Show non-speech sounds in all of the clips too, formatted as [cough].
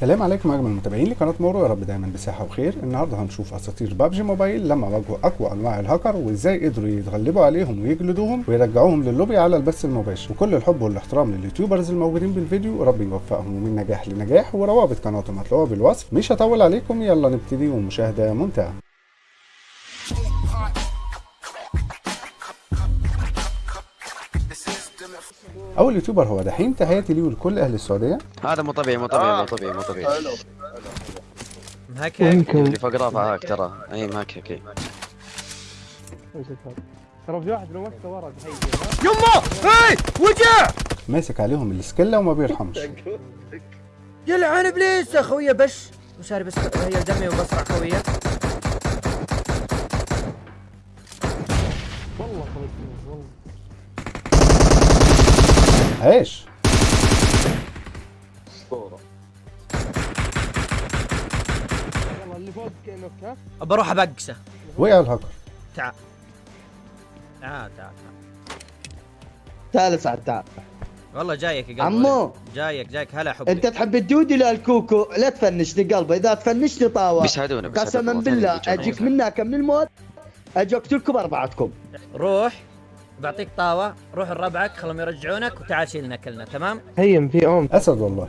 سلام عليكم أجمل المتابعين لقناة مورو يا رب دايما بصحة وخير. النهارده هنشوف أساطير بابجي موبايل لما واجهوا أقوى أنواع الهاكر وإزاي قدروا يتغلبوا عليهم ويجلدوهم ويرجعوهم للوبي على البث المباشر. وكل الحب والاحترام لل YouTubers الموجودين بالفيديو رب يوفقهم ومن نجاح لنجاح وروابط قناتهم هتلاقوها بالوصف. مش هطول عليكم يلا نبتدي. ومشاهدة ممتعة. أول يوتيوبر هو دحيم تحياتي ليه ولكل أهل السعودية. هذا مو طبيعي مو طبيعي مو طبيعي مو طبيعي. مهكك اللي فوق رافع هاك ترى. إي ماك هيك ترى في واحد لو مسكه ورا. تحيي يمه هاي! وجع! ماسك عليهم السكله وما بيرحمش. يلعن إبليس يا خويا بش. وشاري بس هي دمي وبسرع خويا والله خلصني والله. عايش يلا اللي فوق كانك ها بروح أبقسه. وقع الهاكر. تعال تعال تعال تعال تعال سعد تعال والله جايك يا قلبي. عمو. جايك جايك. هلا حبي أنت تحب الدودي لا الكوكو؟ لا تفنشني قلبي. إذا تفنشني طاوة. بيساعدونا قسما. بالله أجيك ينفع. منك من الموت أجي اقتلكم أربعتكم. روح. بعطيك طاوة روح لربعك خلهم يرجعونك وتعال شيلنا كلنا تمام؟ هيم في أم. أسد والله.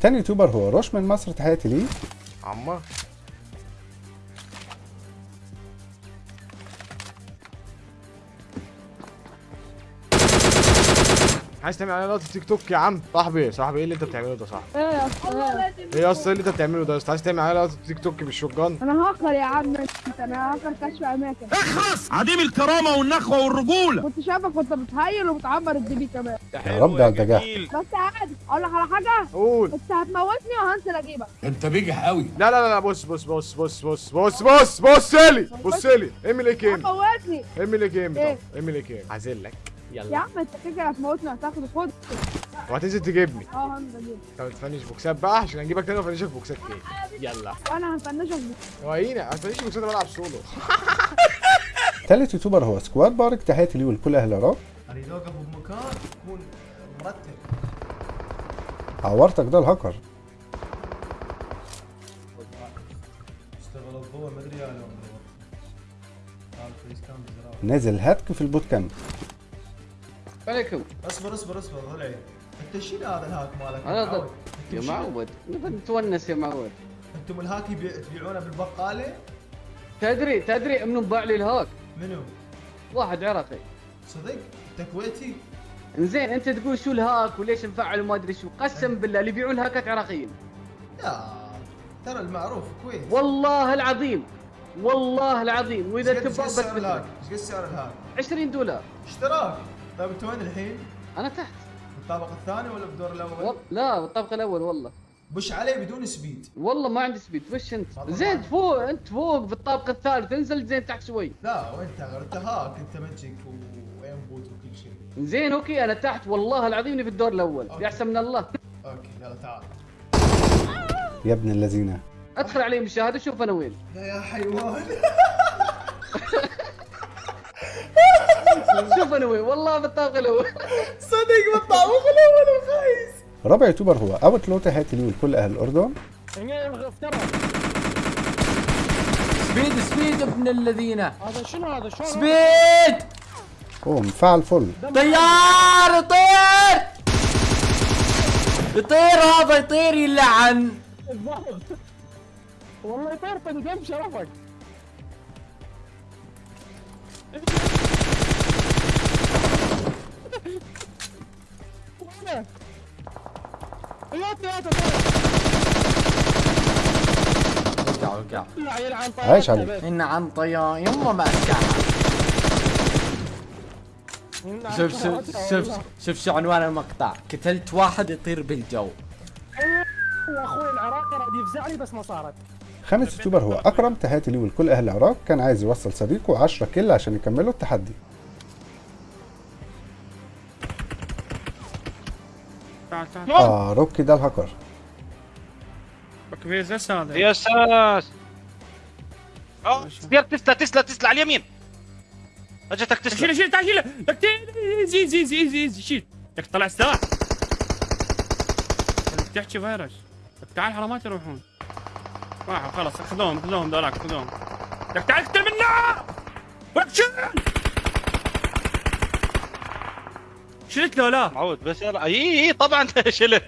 تاني YouTuber هو روش من مصر تحياتي ليه عمه عايز تعمل اعلانات في تيك توك يا عم؟ صاحبي صاحبي إيه اللي أنت بتعمله ده صاحبي؟ إيه يا اسطى إيه يا اسطى اللي أنت بتعمله ده يا اسطى عايز تعمل اعلانات في تيك توك بال shotgun؟ أنا هاكر يا عم أنت أنا هاكر كشف أماكن. عديم الكرامة والنخوة والرجولة! كنت شايفك وانت بتهيل وبتعبر ال DP كمان. يا رب على النجاح بس عادي. أقول لك على حاجة؟ قول. أنت هتموتني وهنزل أجيبك. أنت بيجح قوي لا لا لا بص بص بص بص بص بص بص بص لي بص لي إيه كام هتموتني. اعمل إيه كام إيه؟ طب اعمل إيه عازلك يا يلا عم انت كده هتموتني هتاخد خد. وهتنزل تجيبني. آه هنزل اجيبك طب تفنش بوكسات بقى؟ عشان اجيبك تاني وافنشك بوكسات تاني يلا. وأنا هفنشك ورينا هتفنش بوكسات أنا بلعب سولو. [laughs] تالت YouTuber هو سكواد بارك. تحياتي ليه ولكل أهل العراق اريد اوقف بمكان يكون مرتب. عورتك ده الهاكر. بزراعة. نازل هاتك في ال Bootcamp. عليكم. اصبر اصبر اصبر ضلعي انت شيل هذا ال hack مالك؟ أنا. ضد يا معود. نتونس يا معود. أنتم ال hack تبيعونه بالبقالة؟ تدري تدري منو باع لي ال hack؟ منو؟ واحد عراقي صدق؟ انت كويتي؟ زين انت تقول شو ال hack وليش نفعل وما أدري شو. قسم بالله اللي يبيعون الهاكات عراقيين. لا ترى المعروف كويت. والله العظيم. والله العظيم. وإذا تبغى ال hack؟ بثبت إيش قد سعر ال hack؟ 20 دولار. اشتراك. طيب انت وين الحين؟ أنا تحت. بالطابق الثاني ولا بالدور الأول؟ لا بالطبق الأول والله. بش عليه بدون speed. والله ما عندي speed. وش أنت؟ زين. فوق أنت فوق في الطابق الثالث. انزل زين تحت شوي. لا وانت غير انت hack انت magic و aimbot وكل شيء. زين okay أنا تحت. والله العظيم إني في الدور الأول. يا احسن من الله. okay يلا تعال. يا ابن الذين. أدخل علي مشاهده شوف أنا وين. لا يا حيوان. [laughs] [laughs] شوف أنا وين. والله في الطابق الأول صدق بالطابق الأول الخايس رابع يوتيوبر هو. Outlaw تحياتي ليه ولكل أهل الأردن. speed speed ابن الذين. هذا شنو هذا؟ شلون؟ speed! أوه مفعل full. طيار يطير! يطير هذا يطير يلعن. [laughs] والله يطرطن جنب شرفك وقع وقع. عليك؟ ان عن طيار يما ما. شوف شوف شوف شوف شو عنوان المقطع. قتلت واحد يطير بالجو. أخوي العراقي راد يفزعني بس ما صارت. خامس يوتيوبر هو أكرم. تحياتي ليه ولكل أهل العراق. كان عايز يوصل صديقه 10 كيل عشان يكملوا التحدي. آه روكي ده الهاكر يا أساس آه سبير تسلا تسلا تسلا على اليمين اجتك تسلا شيل شيل تعال شيل لك زيد زيد زيد زيد شيل لك طلع السلاح تحكي فيروس تعال حرامات يروحون راحوا خلاص خذوهم خذوهم ذولاك خذوهم لك تعال اقتل منا ولك شيل شلت له لا؟ معود بس يلا. إي إي طبعا [laughs] شلت.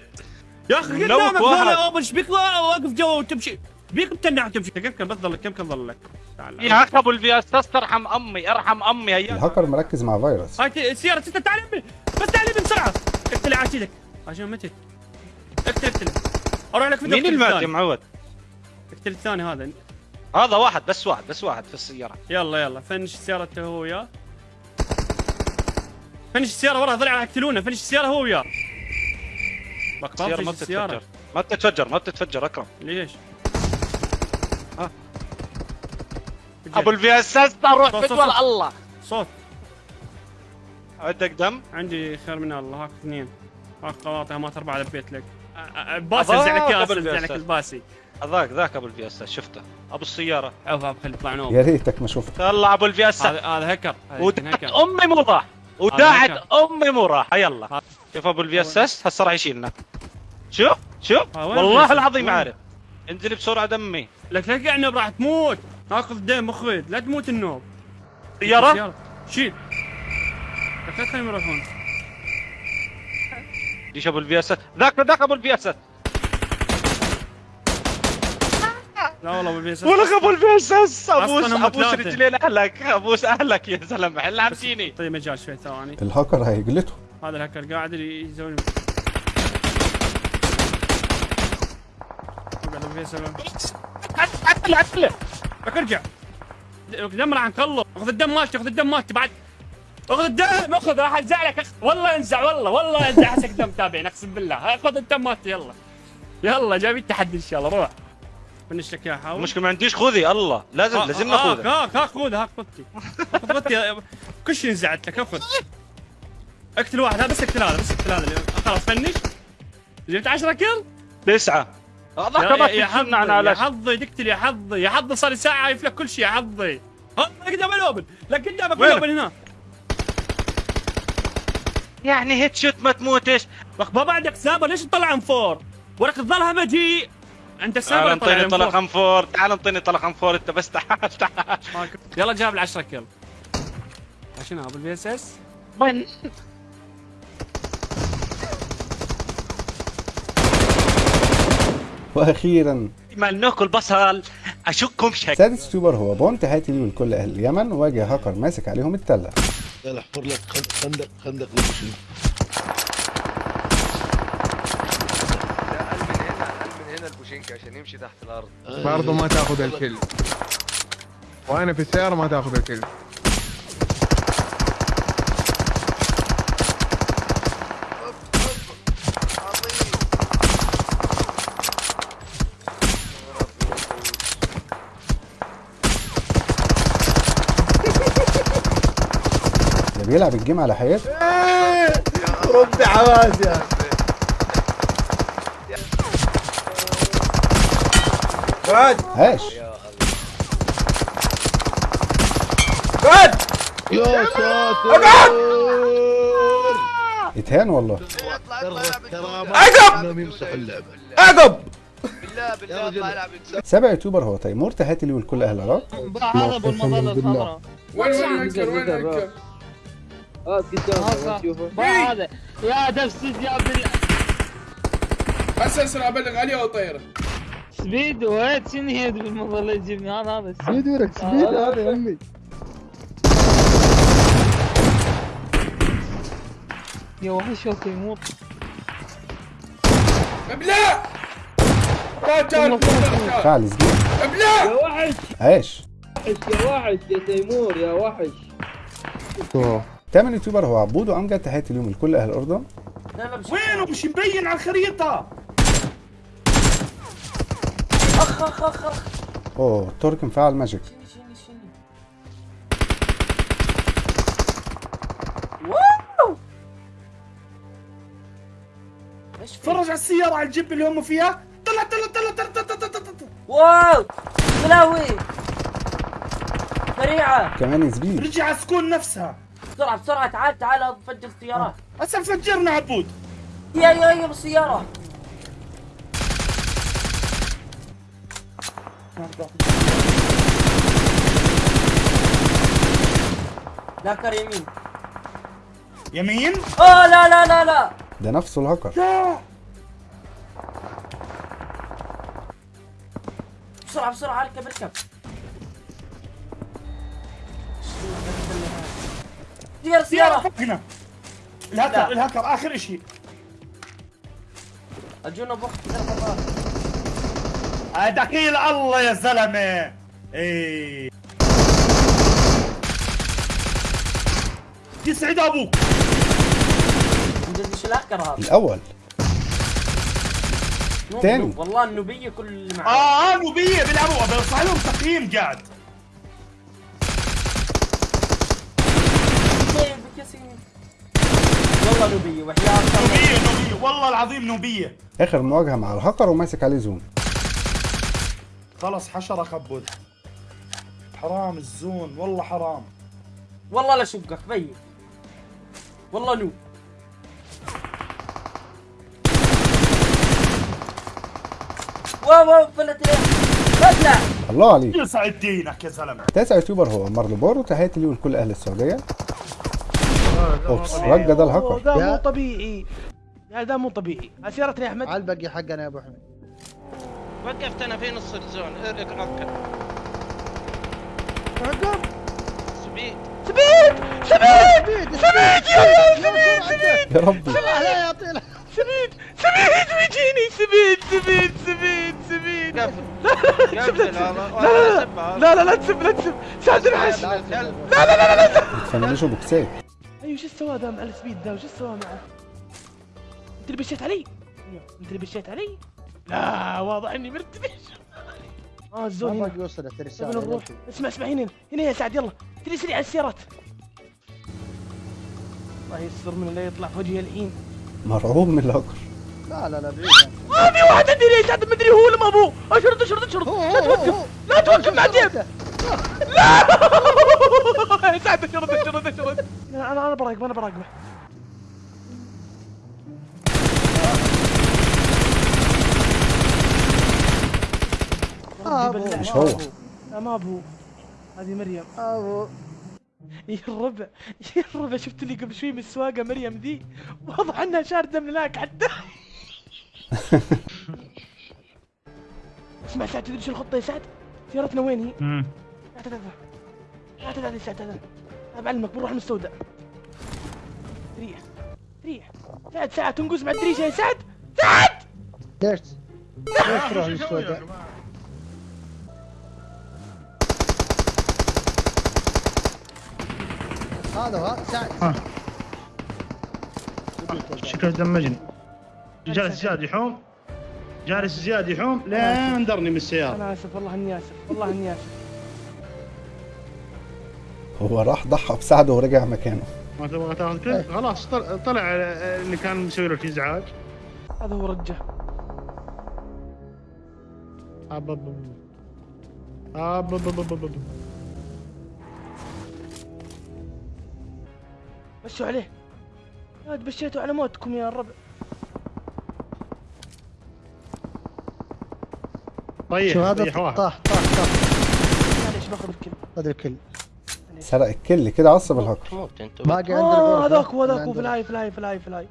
يا أخي قدامك. ذولا اوبن إيش بيك واقف جوا وتمشي. بيك متنع وتمشي كم كم بس ضلك كم كم ضلك تعال. يا أخي أبو الفي اس ترحم أمي ارحم أمي. هيا الهاكر مركز مع فيروس. هاي السيارة ستة تعال يمي. بس تعال يمي بسرعة. اقتل عاشيدك عشان متت اقتل اقتل. أروح لك فيديو مين المات يا. معود؟ اقتل الثاني هذا. هذا واحد بس واحد بس واحد في السيارة. يلا يلا فنش سيارته هو وياه فنش السيارة وراه ضلع يقتلونه فنش السيارة هو وياه. السيارة ما فنش بتتفجر. ما بتتفجر ما بتتفجر أكرم. ليش؟ ها؟ أبو الفي اس اس روح صوت. الله صوت. عندك دم؟ عندي خير من الله هاك اثنين. هاك قواطع مات اربعة لبيت لك. باسي ازعلك يا بيأسس. الباسي. هذاك ذاك أبو الفي اس اس شفته. أبو السيارة. عوف عوف خلي يطلع نوم. يا ريتك ما شفت طلع أبو ال VSS هذا هكر أمي مو راح هذا أمي مو راح يلا. شوف أبو ال VSS هسه راح يشيلنا. شوف شوف. والله؟ العظيم؟ عارف. انزل بسرعة دمي. لك لا تقعد راح تموت. ناخذ دم أخوي لا تموت النوب. سياره شيل. لك لا تخليهم يروحون. ليش أبو ال VSS؟ ذاك ذاك أبو ال VSS. لا والله ما بيسس أبو البيسس ابوس ابوس رجلين أهلك ابوس أهلك يا زلمه هلا عم طيب مجال شوي ثواني. الهاكر هاي قلته. هذا الهاكر قاعد يسوي عدله عدله لك ارجع. دمر عنك الله اخذ الدم مالتي اخذ الدم مالتي بعد اخذ الدم اخذ راح انزع لك. والله انزع والله والله انزع. حسك دم تابعين اقسم بالله. اخذ الدم مالتي يلا. يلا جايب التحدي إن شاء الله. روح. finish لك اياه حاول؟ المشكلة ما عنديش خوذي الله. لازم لازم ناخذها هاك هاك خذ هاك خذتي خذ خذتي كل شيء نزعت لك خذ اقتل واحد هذا بس اقتل هذا بس اقتل هذا خلاص finish. جبت 10 kill؟ تسعة. يا, حظي يا حظي تقتل يا حظي. يا حظي صار لي ساعة عايف لك كل شيء يا حظي. ها قدام ال open لك قدامك؟ ال open هنا. يعني هيد شوت ما تموتش. ما بعدك سابر ليش تطلع ام فور؟ ولك تظلها مجيء أنت تعال سابر انطيني طلق طلع أم فور. تعال انطيني طلق أم فور أنت بس. تعال تعال. يلا جاب ال 10 كيل شنو أبو البي إس إس؟ وين؟ وأخيرا. ما ناكل بصل. أشككم شك. سادس يوتيوبر هو بونت هاتي لي لكل أهل اليمن واجه هاكر ماسك عليهم التلة. يلا احفر لك خند- خندق خندق للمشي من هنا من هنا يمشي تحت الأرض. برضه ما تاخذ الكل. وأنا في السيارة ما تاخذ الكل. ده بيلعب الجيم على حياته؟ ربي عواز يا قد إيش؟ فهد يا ساتر. اقعد يتهان والله. عقب. عقب. سبع يوتيوبر هو طيب. تيمور تهاتلي والكل أهل العراق. عرب والمظله الخضراء وين وين وين آه، إيه. هذا يا دفسد يا ابن بس اسرع بلغ علي أو طيره سبيد وين شنو هي بالمظله يجيبني هذا هذا سبيد ورك سبيد هذا يا امي يا وحش يا تيمور ابلع فعل زميل ابلع يا وحش هاش يا وحش يا تيمور يا وحش تامن يوتيوبر هو عبود وامجد تحياتي ليهم لكل أهل الاردن وينه مش مبين على الخريطه اخ اخ اخ أوه ترك مفعل magic. شيلني شيلني تفرج على السيارة على الجيب اللي هم فيها. طلع طلع طلع طلع طلع طلع طلع واو! بلاوي سريعة! كمان زبيب رجع سكون نفسها. بسرعة بسرعة تعال تعال فجر السيارات هسه آه. فجرنا عبود. يا يا يا بالسيارة لا كر يمين. يمين؟ آه لا لا لا لا. ده نفسه الهاكر. بسرعة بسرعة اركب اركب سيارة سيارة لا. الهكر الهكر آخر شيء أجونا بوقت. دخيل الله يا زلمة. إيه يسعد أبوك. مش الهكر هذا. الأول. تاني. والله النوبية كل اللي معاه آه نوبيه بيلعبوا بيصح لهم تقييم قاعد والله نوبية وحياة نوبيه نوبيه والله العظيم نوبيه آخر مواجهة مع الهاكر وماسك عليه زون خلص حشرة خبود حرام ال zone والله حرام. والله لا شقك بين والله noob wow wow فلت الله عليك. يسعد دينك يا زلمة. تاسع YouTuber هو عمار لبار وتحياتي ليه ولكل أهل السعودية. oops رجا ده الهاكر. ده مو طبيعي. يا ده مو طبيعي. سيارتنا يا أحمد. على الباقي حقنا يا أبو حميد. وقفت أنا في نص ال zone ارك ركب عقب speed speed speed speed يا speed speed يا ربي. speed speed بيجيني speed speed speed speed قفل. قفل لا. لا لا لا. لا تسب لا تسب. سعد العش لا لا لا لا لا. بتفنشوا بوكسات أيوه شو سوى ذا مع ال speed ذا وش سوى معه؟ أنت اللي push يت علي؟ أنت اللي push يت علي؟ لا واضح إني مرتبش آه ال zone ما هنا. وصلت الرساله نروح اسمع اسمع هنا هنا يا سعد يلا. تري سريع على السيارات. الله يستر من اللي يطلع في وجهي الحين مرعوب من الهاكر لا لا لا بعيد. ما في واحد عندي ليش؟ سعد مدري هو ولا ما ابوه أشرد أشرد أشرد. لا توقف. لا توقف مع ديب لا. يا [laughs] سعد أشرد أشرد أشرد. [laughs] لا، أنا أنا براقبه أنا براقبه آه، ربي أبو. بالله. مش هو. لا ما أبو. هذه مريم. أبو. يا الربع يا الربع شفت لي قبل شوي من السواقة مريم ذي؟ واضح إنها شاردة من هناك حتى. اسمع سعد تدري شو الخطة يا سعد؟ سيارتنا وين هي؟ امم لا تعال يا سعد تعال أنا بعلمك بنروح المستودع ريح ريح. سعد ساعة تنقز مع الدريشة يا سعد. سعد! ليش ليش تروح للسوداء هذا هو سعد شكله دمجني جالس زياد يحوم جالس زياد يحوم لين درني من السياره أنا اسف والله اني اسف والله اني اسف هو راح ضحى بسعده ورجع مكانه ما تبغى تاخذ كل خلاص طل- طلع اللي كان مسوي له ازعاج هذا هو رجه أبب. أبب. بشوا عليه. يا ولد بشيتوا على موتكم يا الربع طيح شو هذا؟ طاح طاح طاح معليش باخذ الكل. خذ الكل. سرق الكل كده عصب الهاكر. موت انت باقي عند آه الغرفه هذاك هو هذاك اللي هو في عند- الهاي في الهاي في الهاي في الهاي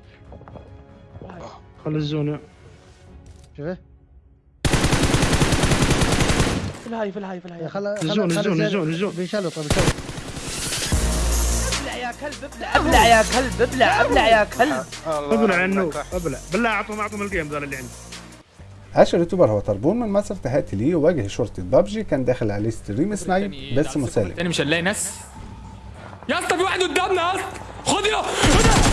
خل الزون. شوفه في الهاي في الهاي في الهاي خل الزون الزون الزون الزون. بيشلط بيشلط ابلع يا كلب ابلع ابلع يا كلب ابلع ابلع يا كلب. أبلع يا النوب أبلع. بالله أعطهم أعطهم الجيم ذول اللي عندي. اشهر YouTuber هو طربون من مصر تحياتي ليه وواجه شرطة بابجي كان داخل عليه stream snipe بس مسالم تاني مش هنلاقي ناس. يا اسطى في واحد قدامنا يا اسطى. خد يا.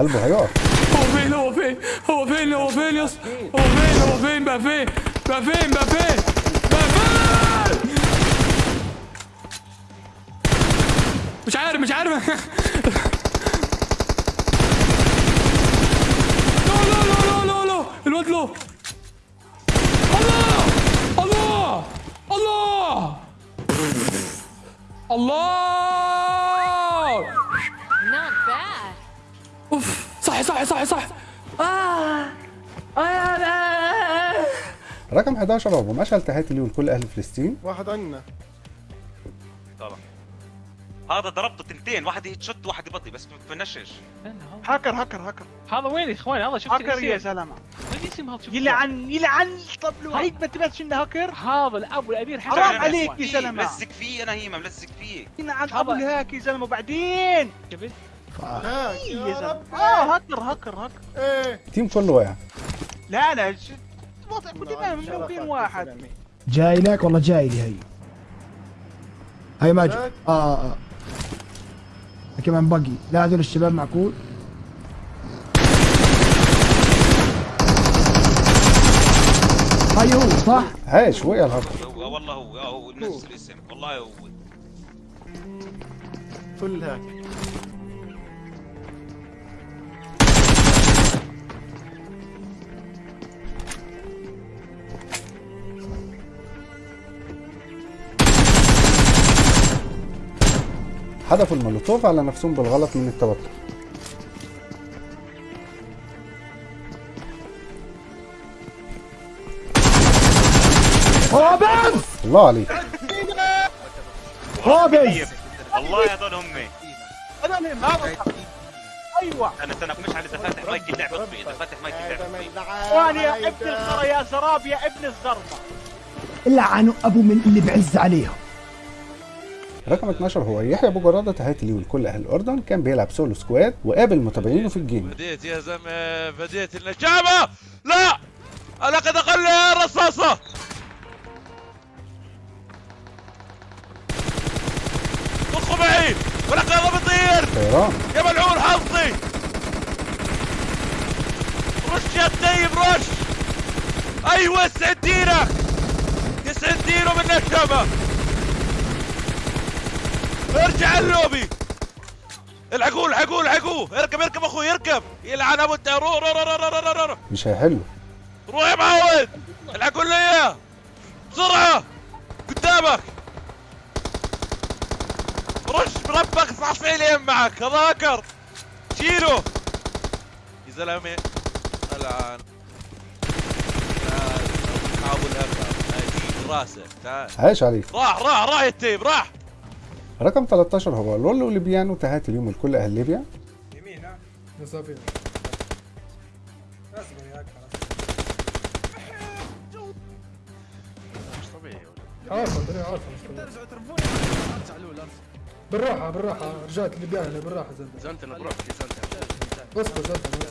قلبه هيقف. هو فين؟ هو فين؟ هو فين؟ هو فين يا هو فين؟ هو فين؟ بقى فين؟ بقى فين؟ بقى فين؟ بقى فين؟ مش عارف مش عارف. [laughs] لا لا لا لا لا الواد له الله! الله! الله! الله! صح صح. آه. آه. رقم 11 هو مشعل تحياتي ليه ولكل أهل فلسطين؟ واحد عنا. طبعا. هذا ضربته تنتين. واحد يتشت واحد يبطي بس بنشش هاكر هاكر هاكر. هذا وين يا اخوان هذا شفت هاكر يا زلمه وين الاسم هذا شفت يلعن يلعن طب هيك ما تبعتش انه هاكر؟ هذا الابو الامير حسن حرام عليك يا زلمه ملزق فيه أنا هيما ملزق فيه. يلعن ابو الهاك يا زلمه وبعدين؟ شفت؟ آه هاكر هاكر هاكر. إيه. التيم كله واقع لا لا قدام ممكن واحد. جاي لك؟ والله جاي لي هي. هاي ماجد. آه آه كمان بقي. لا هذول الشباب معقول. هاي هو صح؟ عايش وقع الهاكر. هو والله هو آه، هو نفس الاسم. والله هو. فل هاك حدفوا المولوتوف على نفسهم بالغلط من التوتر. هوبز الله عليك. هوبز الله هذول همي هذول هم هذا أيوه. أنا استنى مش على إذا فاتح مايك اللعبه إذا فاتح مايك اللعبه وأنا يا ابن الخرا يا زراب يا ابن الزربة. لعنوا أبو من اللي بعز عليهم. رقم 12 هو يحيى أبو جرادة تحياتي ليه ولكل أهل الأردن. كان بيلعب solo squad وقابل متابعينه في ال game. بديت يا زلمه بديت النجابة! لا! أنا قد أقل رصاصة! طخوا معي! ولقد بطير طيران. يا ملعون حظي! رش يا الطيب رش! أيوه يسعد دينك! يسعد دينه من النشامه ارجع اللوبي الحقوه الحقوه الحقوه اركب اركب أخوي اركب. يلعن ابو الت- روح روح روح روح روح روح مش هيحله روح يا معود الحقوا لنا اياه بسرعة. قدامك. رش بربك صعصعي لي معك. هذا هاكر شيله. يا زلمة. الآن. تعال. حاول هاكر أجيب راسه. تعال. عايش عليك راح راح راح يا تيب راح. رقم 13 هو لولو ليبيانو تحياتي ليهم ولكل أهل ليبيا. مسافين عارفة الطريقة عارفة ترجعوا ترفوني ارجع الأول بالراحة بالراحة. رجعت الليبيان بالراحة زلمة. زنتنا بروح. في زنتنا اصبر زلمة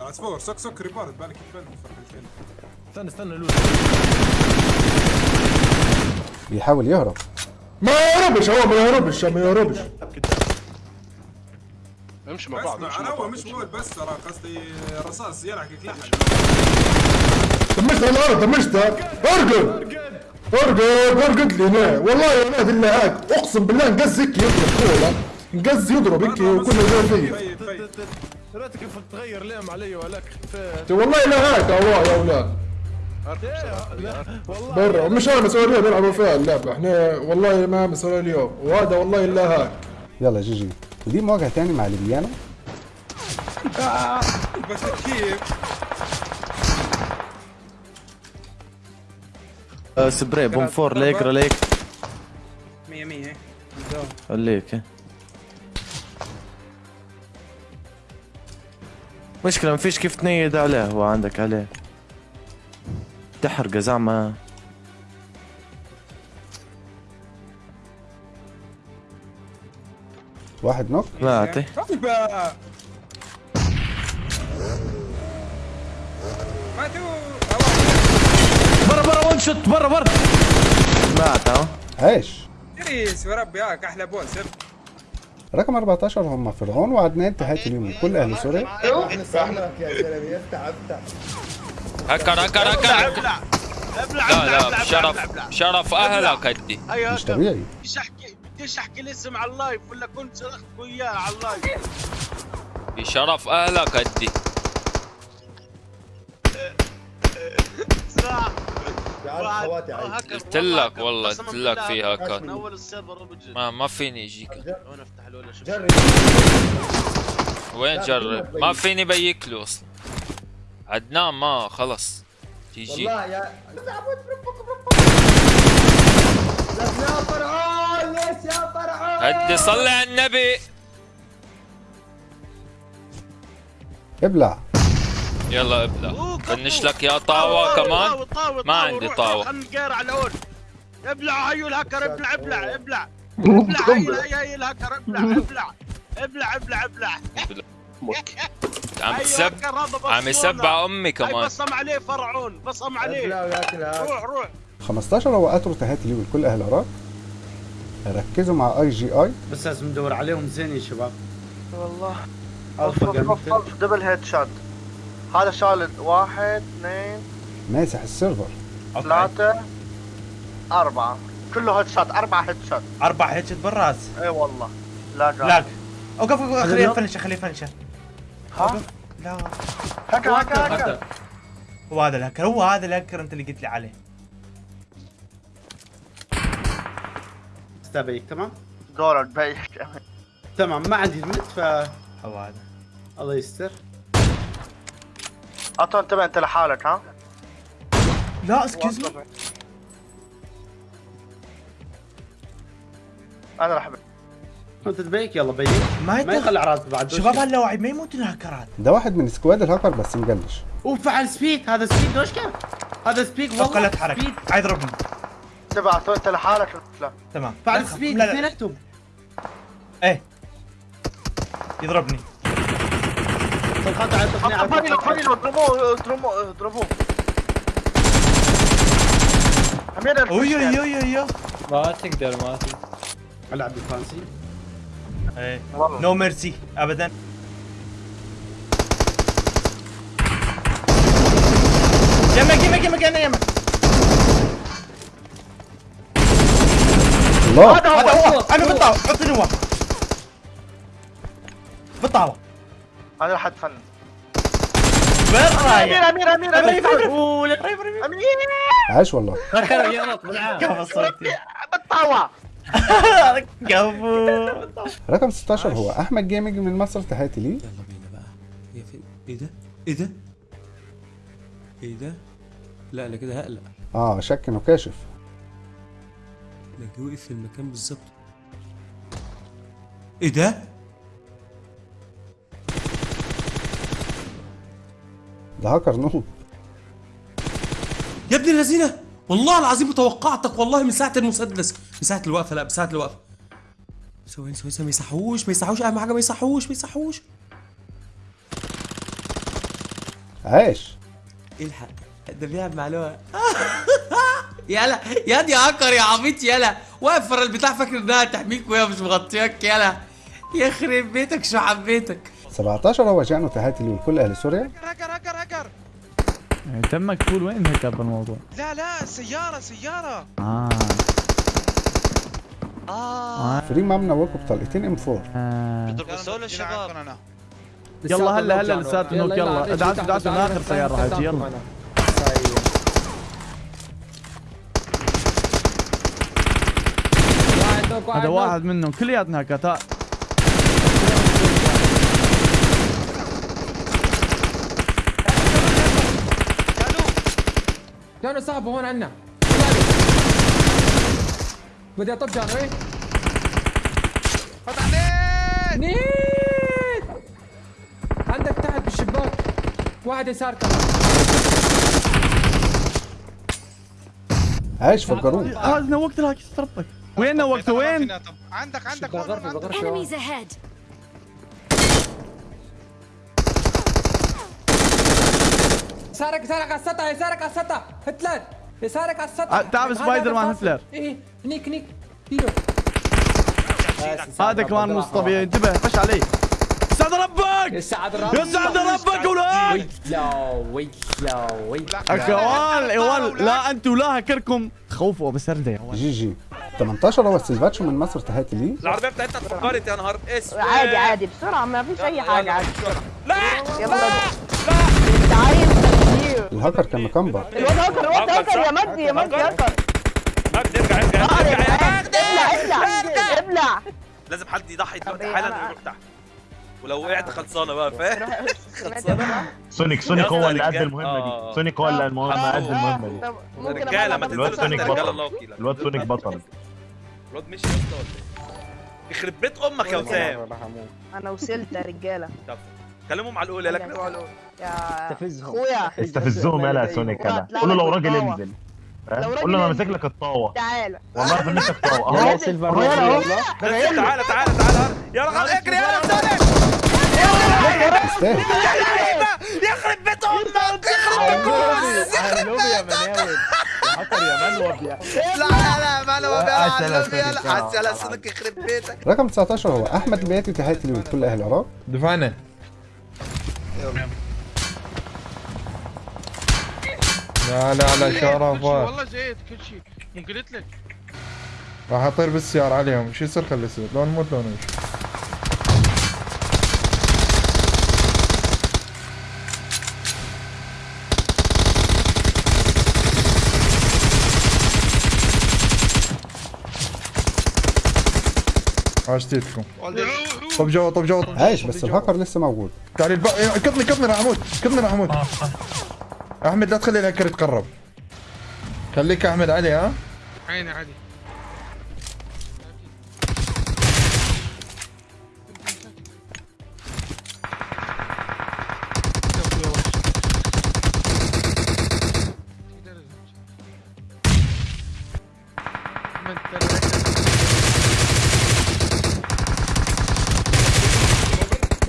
عصفور سك سك ريبورت بالك فين فين استنى استنى لول بيحاول يهرب. ما يهربش هو ما يهربش ما يهربش. امشي مع بعض اسمع أنا هو مش مول بس ترى قصدي رصاص يلحقك لحق دمجت على الأرض دمجته ارقد ارقد ارقد لي هنا والله يا ولاد الا هاك. أقسم بالله نقز هيك يضرب والله نقز يضرب هيك وكله زي فيه طيب طيب. كيف تغير لام علي ولك والله لا هاك الله يا أولاد. برا مش أنا مسؤوليه بيلعبوا فيها اللعبه إحنا والله ما مسؤوليه اليوم. وهذا والله إلا هاك يلا جي جي. ودي مواجهه تاني مع ليبيانو. بس كيف سبراي بوم فور ليك رليك. 100 100 عليك. مشكلة مفيش كيف تنيد عليه هو عندك عليه. تحرقه زعما واحد نوك؟ ما اعطي برا برا وان شوت برا برا. مات ها عايش تريس وربي هاك أحلى بول سب. رقم 14 هم فرعون وعدنان تحياتي ليهم ولكل أهل سوريا. يا زلمه hacker hacker hacker. لا لا شرف شرف أهلك هدي مش طبيعي. بديش احكي بديش احكي الاسم على ال live ولا كنت صرخت وياه على ال live؟ بشرف أهلك هدي صح. قلت لك والله قلت لك في هاكات من أول ال server وبجي ما ما فيني اجيك وين أفتح شوف. وين جرب؟ ما. فيني بيك له أصلا. عدنان ما خلص. تيجي. والله يا يا فرعون ليش يا فرعون؟ هدي صلي على النبي. ابلع. يلا ابلع. فنش لك يا طاوة كمان؟ ما عندي طاوة. نقير على الأول. ابلع هيو الهكر ابلع ابلع ابلع. [laughs] ابلع هيو الهكر [laughs] ابلع ابلع. ابلع ابلع ابلع. [laughs] عم هيو تسب. عم يسبع امي هاي كمان. بصم عليه فرعون بصم عليه. وياك الهاك. روح روح. 15 هو قطر تهاتي لي والكل أهل العراق ركزوا مع اي جي اي بس لازم ندور عليهم زين يا شباب. والله. ألفا جنب دبل هيد شوت هذا شال واحد اثنين. ماسح السيرفر. ثلاثة أربعة. كله هيد شوت أربعة هيد شوت أربع هيتشت بالراس. إي والله. لا جا لاك أوقف أوقف خليه يفنش خليه يفنش ها؟ لا. هكا هكا هكا. هو هذا الهكر هو هذا الهكر انت اللي قلت لي عليه. استبيك تمام؟ دور البيك تمام ما عندي نت ف هو هذا. الله يستر. عطوا انتبه انت لحالك ها؟ لا اسكيوز مي أنا راح انت تبيك يلا بيك. ما يخلي عراس بعد. شباب هاللاوعي ما يموتون الهكرات ده واحد من سكواد الهاكر بس مجلش وفعل سبيك هذا سبيك دوشكا هذا لا والله. تحرك سبيك عايز يضربني انتبه عطوا انت لحالك لا. تمام. فعل لا اثنيناتهم إيه. يضربني. اضربوه اضربوه اضربوه. أمير أوي أوي أوي أوي. ما تقدر ما تقدر. ألعب بالفرنسي إيه. نو ميرسي ابدا يمك يمك يمك أنا يمك الله هذا هذا هو هو أنا بالطاوة حطني هو بالطاوة أنا راح اتفنن بالراية امير امير امير امير امير امير امير عاش والله بالطاوة [laughs] كفو رقم 16 هو أحمد جيمنج من مصر تهاتي لي يلا بينا بقى. يا في إيه ده؟ إيه ده؟ إيه ده؟ لا أنا كده هقلق. آه شك انه كاشف ده جه وقف في المكان بالظبط؟ إيه ده؟ ده هاكر نوب. يا ابن اللذينه والله العظيم توقعتك والله من ساعة المسدس. من ساعه الوقفة لا من ساعه الوقفة. ثواني ثواني ثواني، ما يصحوش ما يصحوش أهم حاجة ما يصحوش ما يصحوش. عاش الحق؟ ده بيلعب مع لواء. [laughs] يلا يا دي هاكر يا عبيط يلا. واقف ورا البتاع فاكر إنها تحميك وهي مش مغطياك يلا. يخرب بيتك شو حبيتك 17 هو جانو تهاتي لي والكل أهل سوريا. هكر هكر هكر تمك تقول وين هكر بالموضوع لا لا سيارة سيارة. آه. آه. فري ما منوكوا بطلقتين ام 4 آه. بسولو الشباب. يلا هلا هلا لسات نوك يلا ادعسوا ادعسوا من آخر سيارة هاجي يلا. هذا واحد منهم. كلياتنا ها. جانو صاحبه هون عنا. بدي أطب جانو إيه؟ فتح عليك نيت! عندك تحت بالشباك واحد يسار كمان. عاش فجروه هذا نوقت الهاك استربك وين نوقته وين؟ عندك عندك Enemies ahead. يسارك يسارك على السطح يسارك على السطح. هتلر يسارك على السطح. هذا سبايدر مان هتلر. إيه؟ هنيك هنيك ديله هذا كمان مش طبيعي انتبه فش علي سعد ربك يسعد ربك يسعد ربك أولاد ويلا ويلا ويلا اخوان لا أنتوا لا هكركم خوفوا بسردة يا جي جي 18 هو سيلفاتشو من مصر تهاتي لي العربية بتاعتها اتفجرت يا نهار اسود عادي عادي بسرعة ما فيش أي حاجة عادي لا يلا لا كتير الهاكر كان مكمبر الواد هاكر الواد هاكر يا مجدي يا مجدي هاكر ارجع ارجع ارجع ابلع ابلع. ابلع لازم حد يضحي دلوقتي حالا ويروح تحت ولو وقعت خلصانة بقى فاهم؟ خلصانة. سونيك سونيك هو اللي قد المهمة آه. دي سونيك هو اللي المهمة قد المهمة دي. رجالة ما تنزلوا سونيك بطل الواد سونيك بطل. الواد مشي يا اسطى ولا إيه؟ يخرب بيت أمك يا وسام. أنا وصلت يا رجالة. طب كلمهم على الأول يا لك كلمهم على الأول يا استفزهم. أخويا. استفزهم يلا يا سونيك يلا. قول له لو راجل. انزل. لو فاهم؟ راجل قول له أنا انزل. ماسك لك الطاوة. تعالى. والله فنشك طاوه [laughs] يلا أهو. سيلفر أهو. يلا. أهو. تعالى تعالى تعالى تعالى. يا رجل اجري يا يستاهل يخرب بيت أمك. يخرب بيت مناول هاكر يا يا لا لا لا ما ما عسل يا يا سونيك يخرب بيتك. رقم 19 هو أحمد البياتي تحياتي ليه ولكل أهل العراق. دفعنا. لا لا لا شرفات والله زيت كل شيء. مو قلت لك؟ راح أطير بالسيارة عليهم. شو يصير خلي يصير؟ لون موت لون. وش عاشتيتكم طب جوا طب جوا عايش بس الهاكر لسه موجود. تعالي الب... إيه، كضني كضني راح أموت كضني راح أموت أحمد لا تخلي الهكر يتقرب. خليك أحمد علي ها؟ عيني عادي.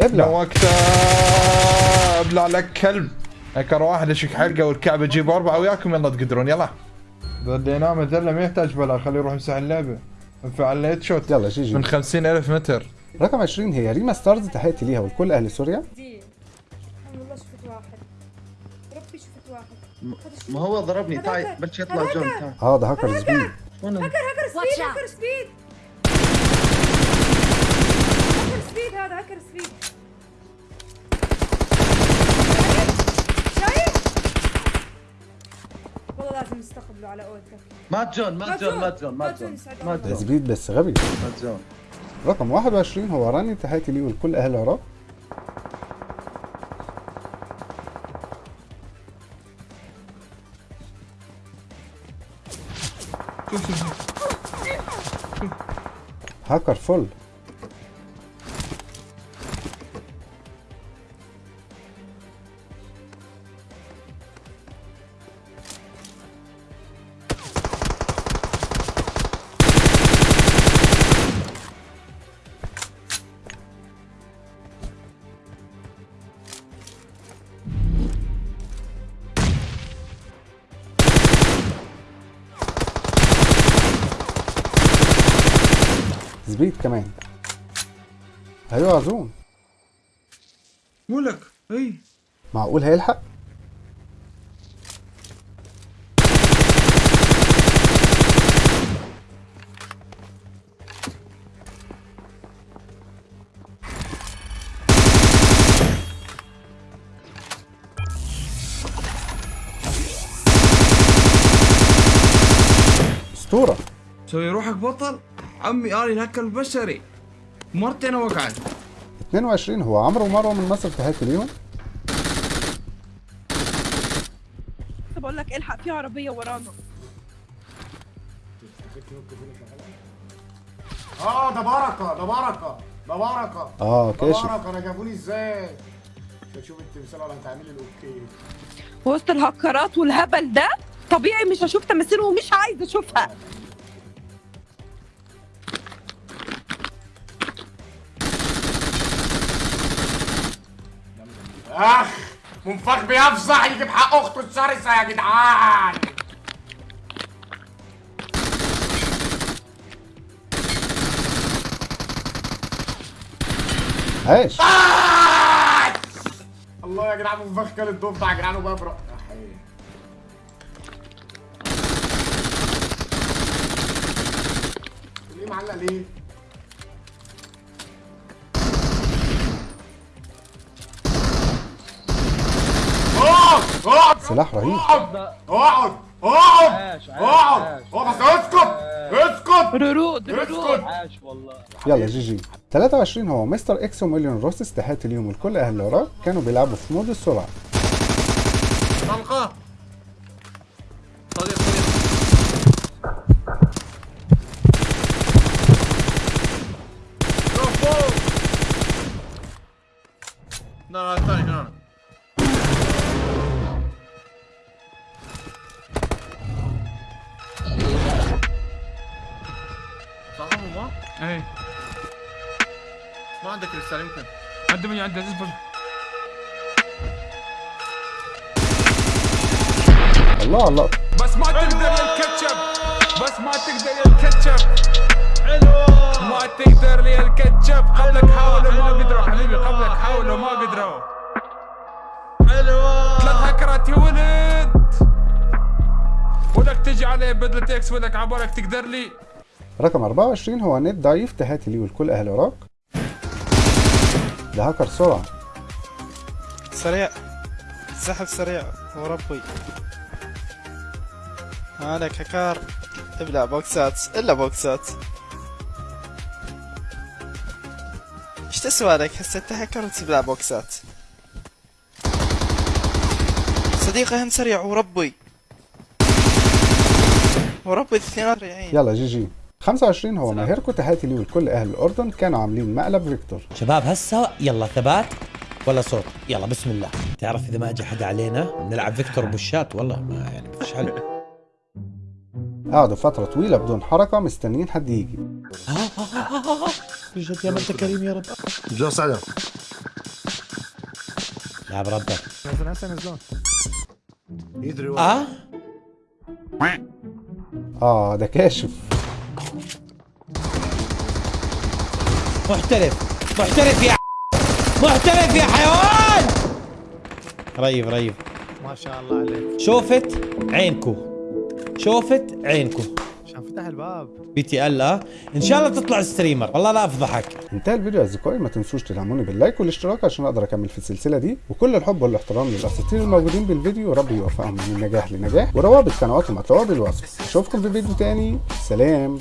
ابلع. وقتها أبلع لك كلب. هكر واحد اشك حلقه والكعبة تجيب أربعة وياكم يلا تقدرون يلا. بديناه مثلا ما يحتاج بلا خليه يروح يمسح اللعبة. انفعل هيد شوت. يلا جي جي. من 50000 متر. رقم 20 هي ريما ستارز تحياتي ليها ولكل أهل سوريا. والله شفت واحد. ربي شفت واحد. ما هو ضربني تعال بلش يطلع جون. آه ده هاكر سبيد. هكر هكر سبيد هكر سبيد. هكر speed هذا هكر speed. نستقبله على قولتك مات جون مات جون مات جون مات جون. مات ده جون speed بس غبي. مات جون. رقم 21 هو راني تحياتي ليه ولكل أهل العراق هاكر فل. عزوم مولك اي معقول هيلحق؟ اسطورة. سوي روحك بطل. عمي اني الهكر البشري. مرتين وقعت. 22 هو عمرو ومروة من مصر تحياتي ليهم؟ بقول لك الحق؟ في عربية ورانا. آه ده بركة ده بركة ده بركة. آه ده كاشف بركة أنا جابوني إزاي؟ شوف التمثال ولا هتعملي ال okay وسط الهكرات والهبل ده طبيعي مش هشوف تماثيل ومش عايزه أشوفها. أخ منفخ بيفزع يجيب حق اخته الشرسه يا جدعان عايش الله يا جدعان منفخ كل الضفدع يا جدعان وببرق. ليه معلق ليه؟ اوه سلاح رهيب. اقعد. اقعد. اقعد. اقعد. بس اسكت. اسكت. رود اسكت. يلا GG. 23 هو مستر إكس ومليون روسس تحياتي ليهم ولكل أهل العراق كانوا بيلعبوا في mode السرعة. طلقة. لا لا إيه. ما عندك رسالة يمكن؟ عندي من عندي اصبر الله الله. بس ما تقدر يا الكاتشب. بس ما تقدر يا الكاتشب. حلوة. ما تقدر يا الكاتشب. قبلك حاولوا ما قدروا حبيبي. قبلك حاولوا ما قدروا. حلوة. ثلاث هكرات يا ولد. ولك تجي علي بدلة X ولك عبالك تقدر لي. رقم 24 هو نت ضعيف تحياتي ليه ولكل أهل العراق ده هاكر سرعه سريع. سحب سريع. وربي مالك هكار ابلع بوكسات. إلا بوكسات. إيش تسوى لك هسه أنت هكر وتبلع بوكسات. صديقي هم سريع. وربي وربي الاثنين سريعين يلا GG. 25 هو ماهركو تحياتي ليه ولكل أهل الأردن. كانوا عاملين مقلب فيكتور. شباب هسه يلا ثبات ولا صوت؟ يلا بسم الله. تعرف إذا ما اجى حدا علينا نلعب فيكتور بوشات؟ والله ما يعني ما فيش حل. قعدوا فترة طويلة بدون حركة مستنيين حد يجي. بجد يا انت كريم يا رب. جو سعدة لا بربك نزل هسه ينزلون يدري آه؟ آه ده كاشف. محترف. محترف يا محترف يا حيوان! ريف ريف. ما شاء الله عليك. شوفت عينكو. شوفت عينكو. عشان فتح الباب. بي تي ال آه. إن شاء الله تطلع ستريمر. والله لا أفضحك. انتهى الفيديو يا اصدقائي ما تنسوش تدعموني باللايك والاشتراك عشان أقدر أكمل في السلسلة دي. وكل الحب والإحترام للأساطير الموجودين بالفيديو. وربي يوفقهم من نجاح لنجاح. وروابط قنواتهم هتلاقوها بالوصف. اشوفكم في فيديو تاني. سلام.